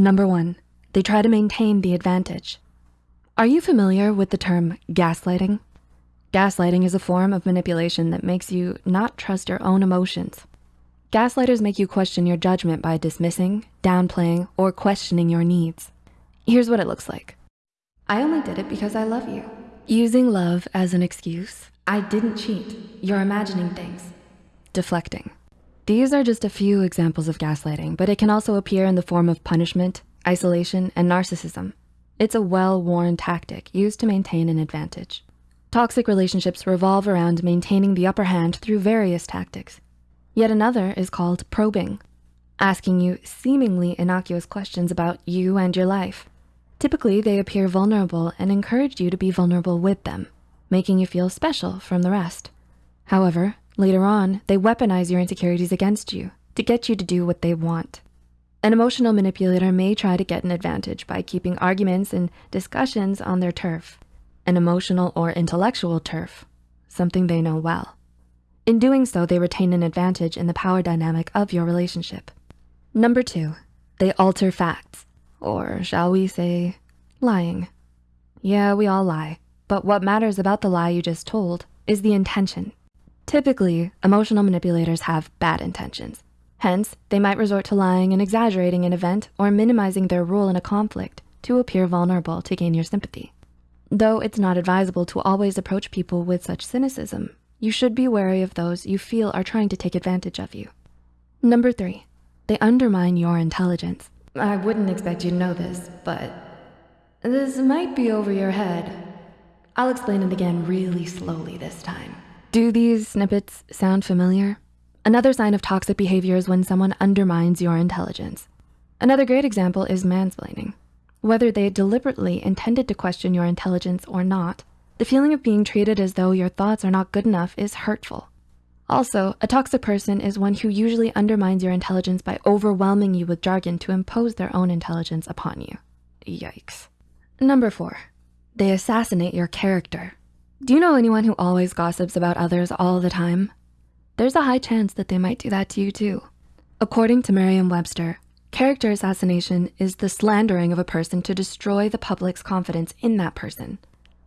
Number one, they try to maintain the advantage. Are you familiar with the term gaslighting? Gaslighting is a form of manipulation that makes you not trust your own emotions. Gaslighters make you question your judgment by dismissing, downplaying, or questioning your needs. Here's what it looks like. I only did it because I love you. Using love as an excuse. I didn't cheat. You're imagining things. Deflecting. These are just a few examples of gaslighting, but it can also appear in the form of punishment, isolation, and narcissism. It's a well-worn tactic used to maintain an advantage. Toxic relationships revolve around maintaining the upper hand through various tactics. Yet another is called probing, asking you seemingly innocuous questions about you and your life. Typically, they appear vulnerable and encourage you to be vulnerable with them, making you feel special from the rest. However, later on, they weaponize your insecurities against you to get you to do what they want. An emotional manipulator may try to get an advantage by keeping arguments and discussions on their turf an emotional or intellectual turf, something they know well. In doing so, they retain an advantage in the power dynamic of your relationship. Number two, they alter facts, or shall we say, lying. Yeah, we all lie, but what matters about the lie you just told is the intention. Typically, emotional manipulators have bad intentions. Hence, they might resort to lying and exaggerating an event or minimizing their role in a conflict to appear vulnerable to gain your sympathy. Though it's not advisable to always approach people with such cynicism, you should be wary of those you feel are trying to take advantage of you. Number three, they undermine your intelligence. I wouldn't expect you to know this, but this might be over your head. I'll explain it again really slowly this time. Do these snippets sound familiar? Another sign of toxic behavior is when someone undermines your intelligence. Another great example is mansplaining. Whether they deliberately intended to question your intelligence or not, the feeling of being treated as though your thoughts are not good enough is hurtful. Also, a toxic person is one who usually undermines your intelligence by overwhelming you with jargon to impose their own intelligence upon you. Yikes. Number four, they assassinate your character. Do you know anyone who always gossips about others all the time? There's a high chance that they might do that to you too. According to Merriam-Webster, Character assassination is the slandering of a person to destroy the public's confidence in that person.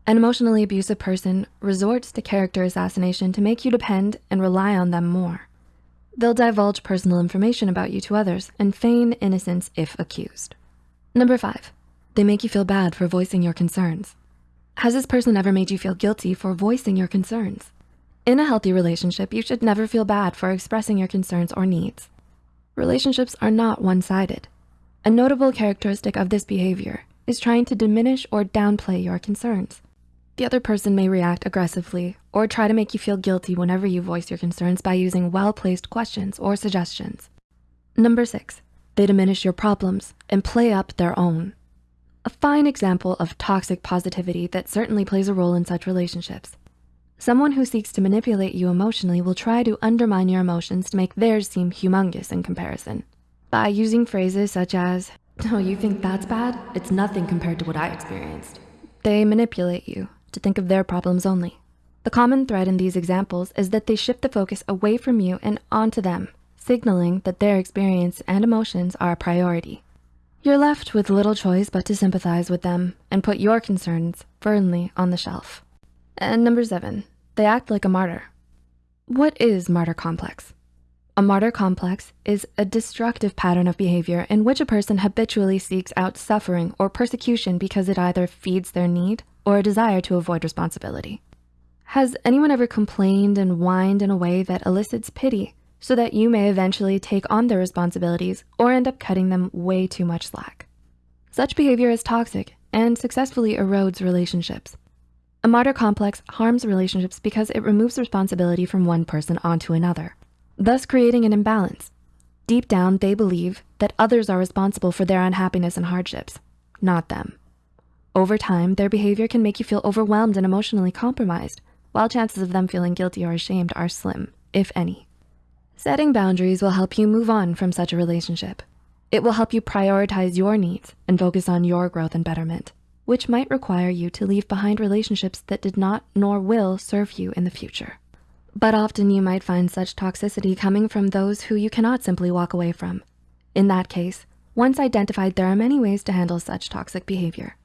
An emotionally abusive person resorts to character assassination to make you depend and rely on them more. They'll divulge personal information about you to others and feign innocence if accused. Number five, they make you feel bad for voicing your concerns. Has this person ever made you feel guilty for voicing your concerns? In a healthy relationship, you should never feel bad for expressing your concerns or needs relationships are not one-sided. A notable characteristic of this behavior is trying to diminish or downplay your concerns. The other person may react aggressively or try to make you feel guilty whenever you voice your concerns by using well-placed questions or suggestions. Number six, they diminish your problems and play up their own. Fine example of toxic positivity that certainly plays a role in such relationships Someone who seeks to manipulate you emotionally will try to undermine your emotions to make theirs seem humongous in comparison. By using phrases such as, oh, you think that's bad? It's nothing compared to what I experienced. They manipulate you to think of their problems only. The common thread in these examples is that they shift the focus away from you and onto them, signaling that their experience and emotions are a priority. You're left with little choice but to sympathize with them and put your concerns firmly on the shelf. And number seven, they act like a martyr. What is martyr complex? A martyr complex is a destructive pattern of behavior in which a person habitually seeks out suffering or persecution because it either feeds their need or a desire to avoid responsibility. Has anyone ever complained and whined in a way that elicits pity so that you may eventually take on their responsibilities or end up cutting them way too much slack? Such behavior is toxic and successfully erodes relationships. A martyr complex harms relationships because it removes responsibility from one person onto another, thus creating an imbalance. Deep down, they believe that others are responsible for their unhappiness and hardships, not them. Over time, their behavior can make you feel overwhelmed and emotionally compromised, while chances of them feeling guilty or ashamed are slim, if any. Setting boundaries will help you move on from such a relationship. It will help you prioritize your needs and focus on your growth and betterment which might require you to leave behind relationships that did not nor will serve you in the future. But often you might find such toxicity coming from those who you cannot simply walk away from. In that case, Once identified, there are many ways to handle such toxic behavior.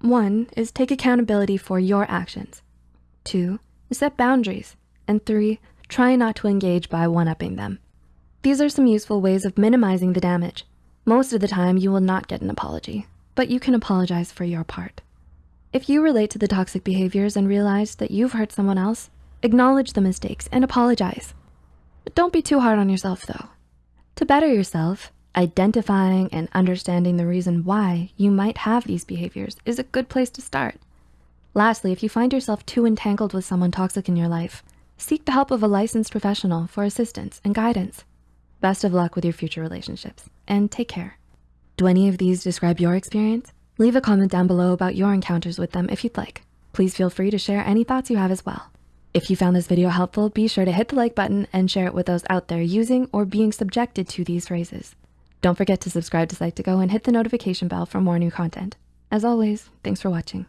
One is take accountability for your actions. Two, set boundaries. And three, try not to engage by one-upping them. These are some useful ways of minimizing the damage. Most of the time, you will not get an apology, but you can apologize for your part. If you relate to the toxic behaviors and realize that you've hurt someone else, acknowledge the mistakes and apologize. But don't be too hard on yourself though. To better yourself, identifying and understanding the reason why you might have these behaviors is a good place to start. Lastly, if you find yourself too entangled with someone toxic in your life, seek the help of a licensed professional for assistance and guidance. Best of luck with your future relationships and take care. Do any of these describe your experience? Leave a comment down below about your encounters with them if you'd like. Please feel free to share any thoughts you have as well. If you found this video helpful, be sure to hit the like button and share it with those out there using or being subjected to these phrases. Don't forget to subscribe to Psych2Go and hit the notification bell for more new content. As always, thanks for watching.